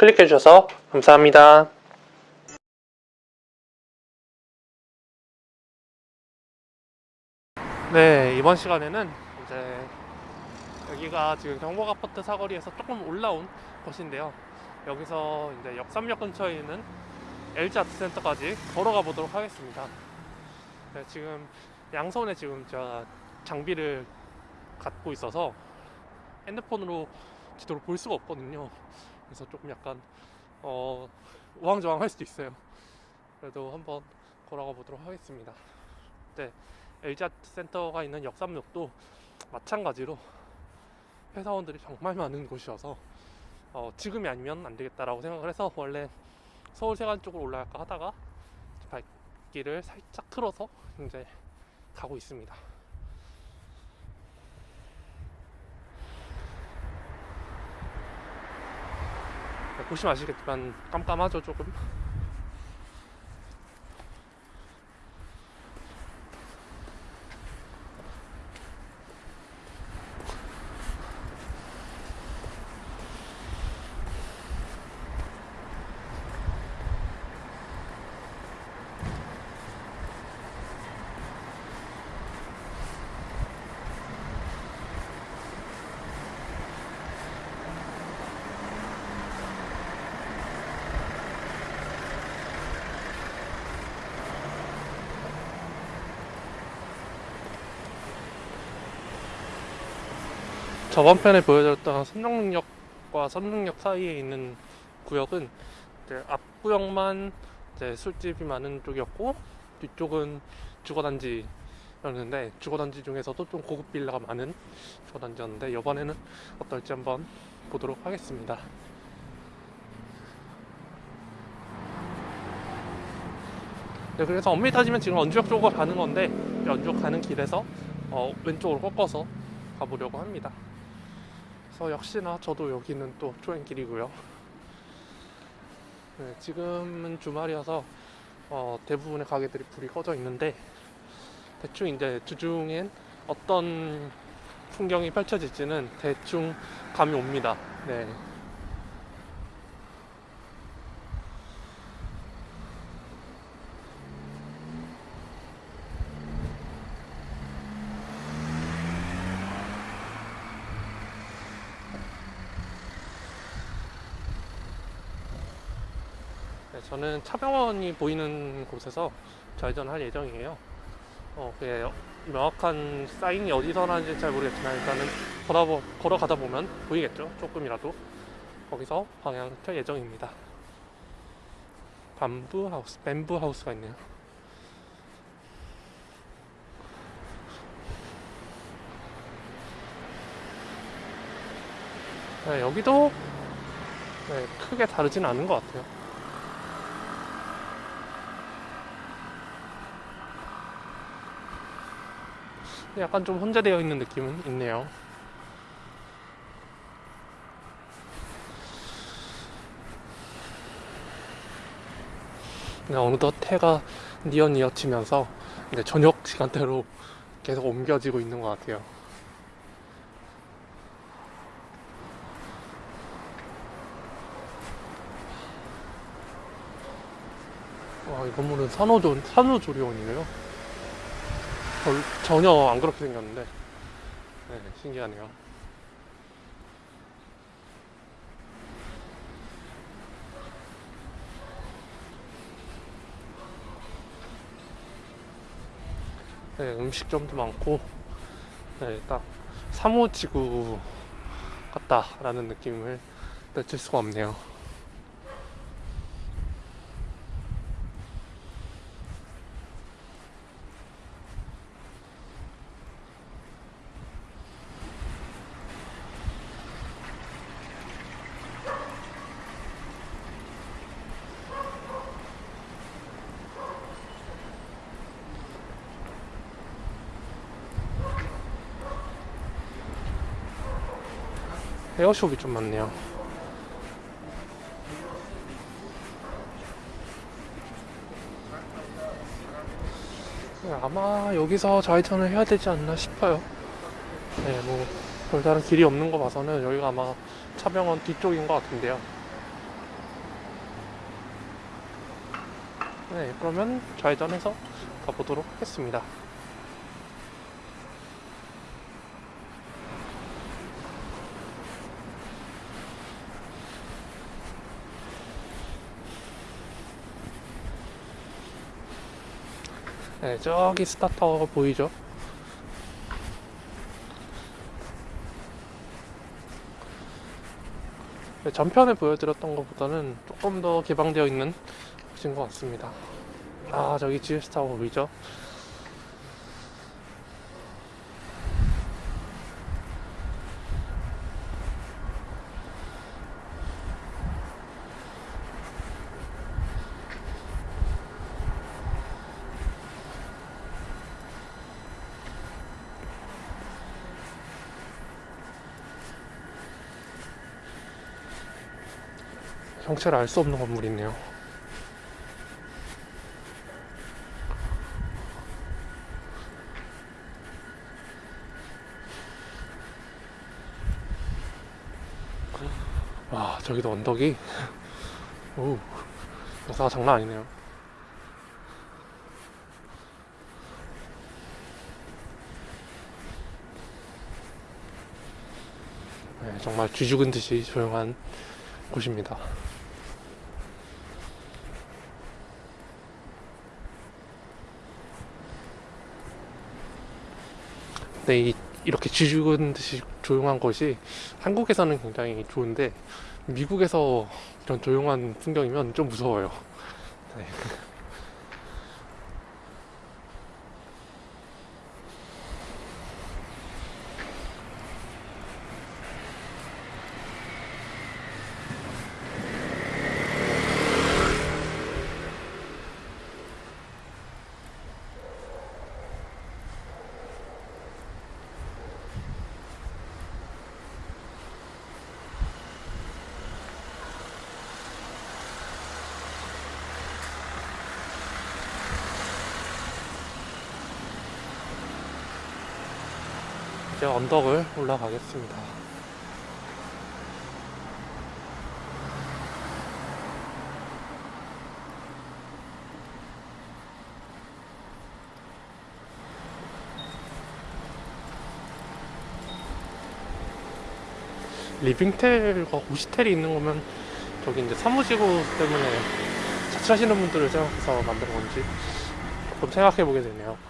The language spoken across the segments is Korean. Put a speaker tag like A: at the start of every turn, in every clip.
A: 클릭해 주셔서 감사합니다. 네, 이번 시간에는 이제 여기가 지금 경복 아파트 사거리에서 조금 올라온 곳인데요. 여기서 이제 역삼역 근처에 있는 LG 아트센터까지 걸어가 보도록 하겠습니다. 네, 지금 양손에 지금 제가 장비를 갖고 있어서 핸드폰으로 지도를 볼 수가 없거든요. 그래서 조금 약간 어, 우왕좌왕할 수도 있어요. 그래도 한번 걸어가 보도록 하겠습니다. 네, LG 아트 센터가 있는 역삼역도 마찬가지로 회사원들이 정말 많은 곳이어서 어, 지금이 아니면 안 되겠다라고 생각을 해서 원래 서울 세관 쪽으로 올라갈까 하다가 발길을 살짝 틀어서 이제 가고 있습니다. 보시면 아시겠지만 깜깜하죠 조금 저번 편에 보여드렸던 선릉역과 선릉역 사이에 있는 구역은 앞구역만 술집이 많은 쪽이었고 뒤쪽은 주거단지였는데 주거단지 중에서도 좀 고급 빌라가 많은 주거단지였는데 이번에는 어떨지 한번 보도록 하겠습니다. 네, 그래서 엄밀히 따지면 지금 언주역 쪽으로 가는 건데 언주역 가는 길에서 어, 왼쪽으로 꺾어서 가보려고 합니다. 그래서 역시나 저도 여기는 또 초행길이고요. 네, 지금은 주말이어서 어, 대부분의 가게들이 불이 꺼져 있는데 대충 이제 주중엔 어떤 풍경이 펼쳐질지는 대충 감이 옵니다. 네. 네, 저는 차병원이 보이는 곳에서 좌회전할 예정이에요. 어, 그게 명확한 사인이 어디서 나는지 잘 모르겠지만 일단은 걸어, 걸어가다 보면 보이겠죠? 조금이라도. 거기서 방향 틀 예정입니다. 밤부 하우스, 뱀부 하우스가 있네요. 네, 여기도 네, 크게 다르진 않은 것 같아요. 약간 좀 혼자되어 있는 느낌은 있네요. 그냥 어느덧 해가 뉘엿뉘엿치면서 이제 저녁 시간대로 계속 옮겨지고 있는 것 같아요. 와, 이 건물은 산후조, 산후조리원이네요. 별, 전혀 안 그렇게 생겼는데. 네, 신기하네요. 네, 음식점도 많고 네, 딱 사무지구 같다라는 느낌을 느낄 수가 없네요 헤어숍이 좀 많네요. 아마 여기서 좌회전을 해야 되지 않나 싶어요. 네, 뭐 별다른 길이 없는 거 봐서는 여기가 아마 차병원 뒤쪽인 것 같은데요. 네, 그러면 좌회전해서 가보도록 하겠습니다. 네, 저기 스타타워 보이죠? 네, 전편에 보여드렸던 것보다는 조금 더 개방되어 있는 곳인 것 같습니다. 아, 저기 GS 타워 보이죠? 형체를 알 수 없는 건물이 있네요. 와, 저기도 언덕이. 오, 역사가 장난 아니네요. 네, 정말 쥐 죽은 듯이 조용한 곳입니다. 네, 이, 이렇게 쥐 죽은 듯이 조용한 곳이 한국에서는 굉장히 좋은데 미국에서 이런 조용한 풍경이면 좀 무서워요. 네. 이제 언덕을 올라가겠습니다. 리빙텔과 오시텔이 있는 거면 저기 이제 사무지구 때문에 자취하시는 분들을 생각해서 만든 건지 좀 생각해 보게 되네요.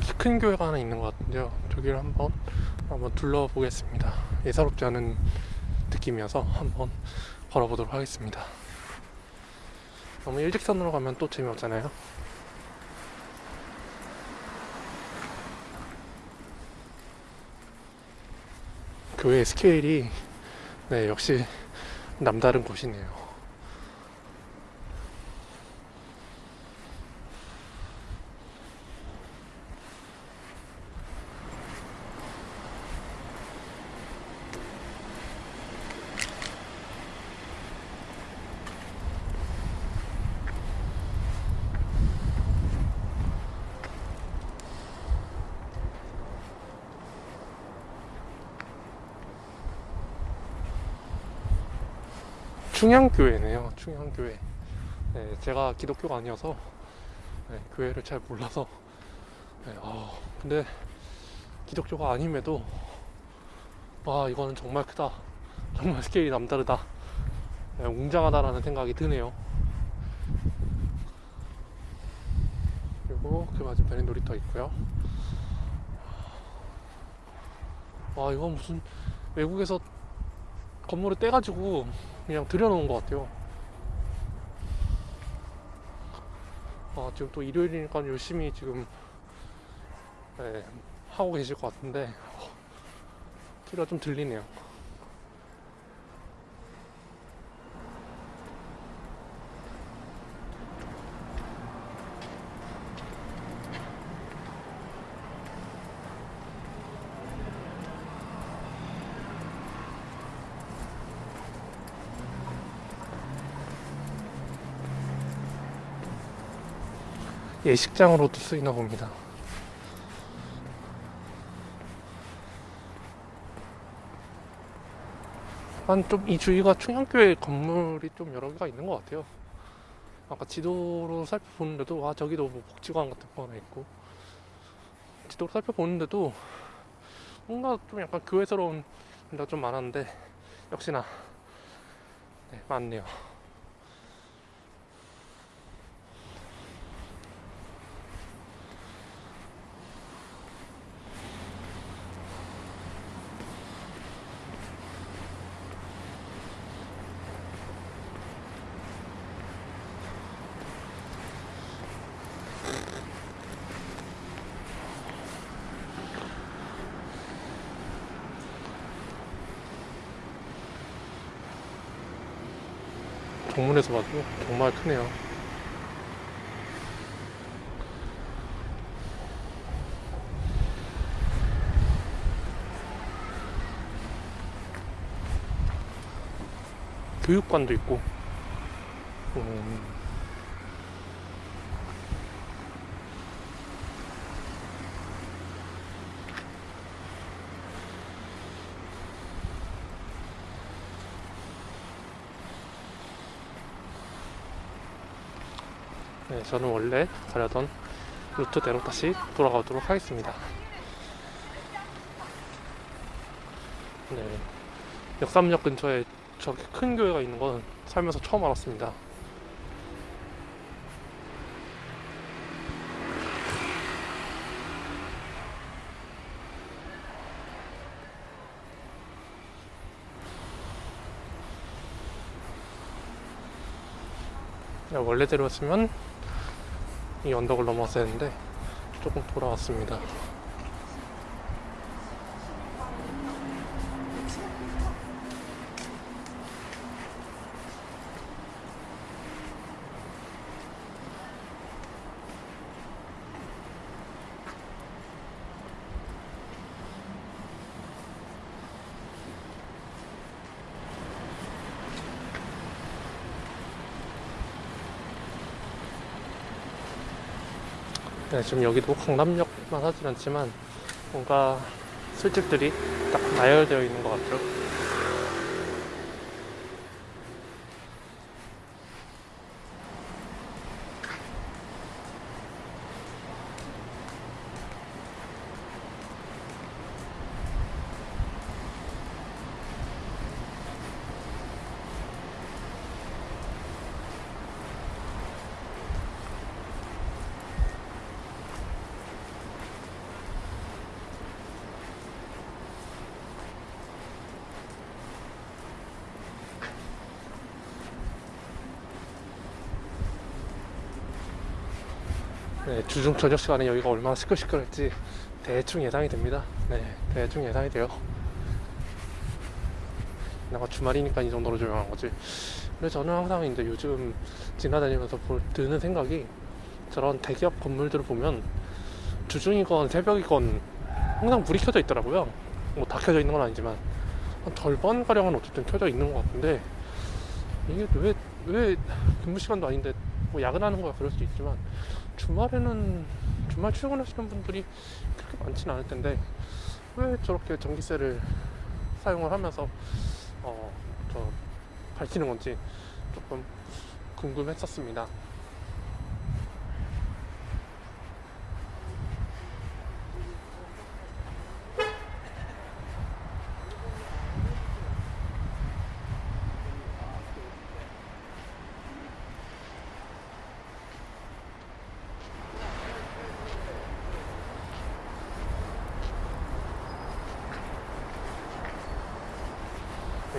A: 저기 큰 교회가 하나 있는 것 같은데요. 저기를 한번 한번 둘러보겠습니다. 예사롭지 않은 느낌이어서 한번 걸어보도록 하겠습니다. 너무 일직선으로 가면 또 재미없잖아요. 교회의 스케일이 네 역시 남다른 곳이네요. 충향교회네요. 충향교회. 네, 제가 기독교가 아니어서 네, 교회를 잘 몰라서. 네, 아, 근데 기독교가 아님에도 와 이거는 정말 크다. 정말 스케일이 남다르다. 네, 웅장하다라는 생각이 드네요. 그리고 그 맞은편에 놀이터 있고요. 와 이건 무슨 외국에서 건물을 떼가지고 그냥 들여놓은 것 같아요. 아, 지금 또 일요일이니까 열심히 지금 네, 하고 계실 것 같은데 소리가 좀 들리네요. 예식장으로도 쓰이나 봅니다. 한 좀 이 주위가 충영교회 건물이 좀 여러 개가 있는 것 같아요. 아까 지도로 살펴보는데도 아 저기도 뭐 복지관 같은 거 하나 있고 지도로 살펴보는데도 뭔가 좀 약간 교회스러운 데가 좀 많았는데 역시나 네, 많네요. 정문에서 봐도 정말 크네요. 교육관도 있고, 음, 네, 저는 원래 가려던 루트대로 다시 돌아가도록 하겠습니다. 네, 역삼역 근처에 저렇게 큰 교회가 있는 건 살면서 처음 알았습니다. 원래대로였으면 이 언덕을 넘어왔어야 했는데 조금 돌아왔습니다. 네, 지금 여기도 강남역만 하진 않지만 뭔가 술집들이 딱 나열되어 있는 것 같죠. 네, 주중 저녁 시간에 여기가 얼마나 시끌시끌할지 대충 예상이 됩니다. 네, 대충 예상이 돼요. 내가 주말이니까 이 정도로 조용한 거지. 근데 저는 항상 이제 요즘 지나다니면서 볼, 드는 생각이 저런 대기업 건물들을 보면 주중이건 새벽이건 항상 불이 켜져 있더라고요. 뭐 다 켜져 있는 건 아니지만 한 절반 가량은 어쨌든 켜져 있는 것 같은데 이게 왜 왜 근무 시간도 아닌데 뭐 야근하는 거야 그럴 수 있지만 주말에는 주말 출근하시는 분들이 그렇게 많지는 않을 텐데 왜 저렇게 전기세를 사용을 하면서 어저 밝히는 건지 조금 궁금했었습니다.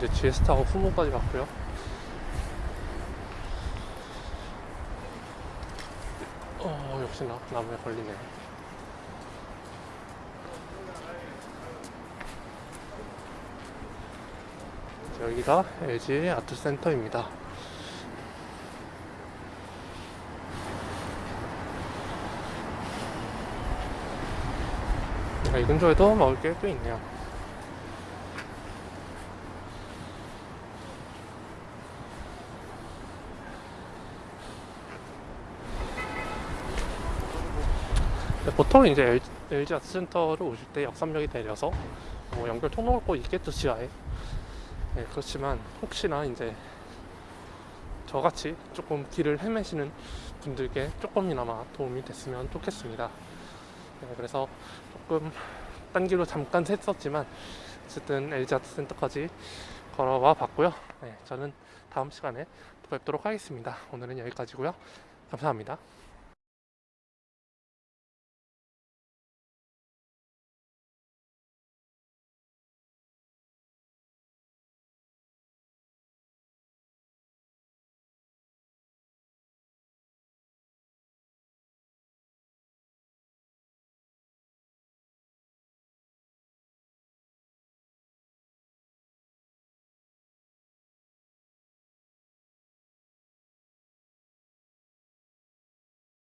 A: 이제 GS 타고 후문까지 갔고요. 어, 역시나 나무에 걸리네. 여기가 LG 아트센터입니다. 아, 이 근처에도 먹을 게 꽤 있네요. 보통 이제 LG 아트센터를 오실 때 역삼역이 내려서 뭐 연결 통로가 꼭 있겠죠 지하에. 네, 그렇지만 혹시나 이제 저같이 조금 길을 헤매시는 분들께 조금이나마 도움이 됐으면 좋겠습니다. 네, 그래서 조금 딴 길로 잠깐 샜었지만 어쨌든 LG 아트센터까지 걸어와 봤고요. 네, 저는 다음 시간에 또 뵙도록 하겠습니다. 오늘은 여기까지고요. 감사합니다.